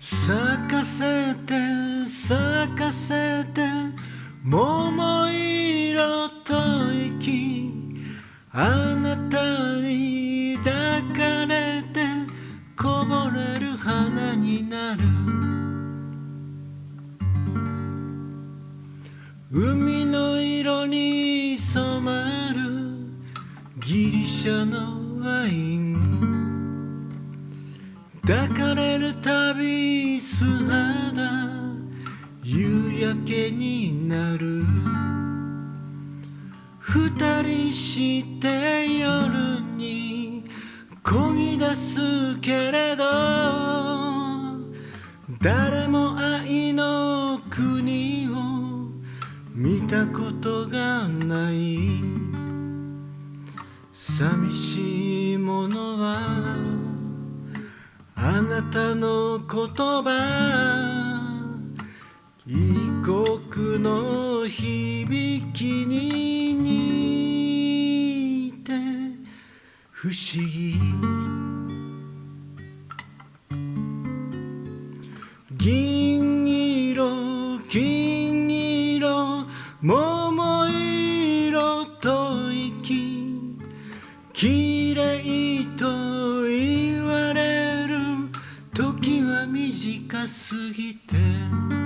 咲かせて咲かせて桃色と息あなたに抱かれてこぼれる花になる。海の色に染まるギリシャのワイン。抱かれるたび素肌夕焼けになる。二人して夜に漕ぎ出すけれど誰も愛の国を見たことがない。寂しい。なたの言葉異国の響きに似て不思議。過ぎて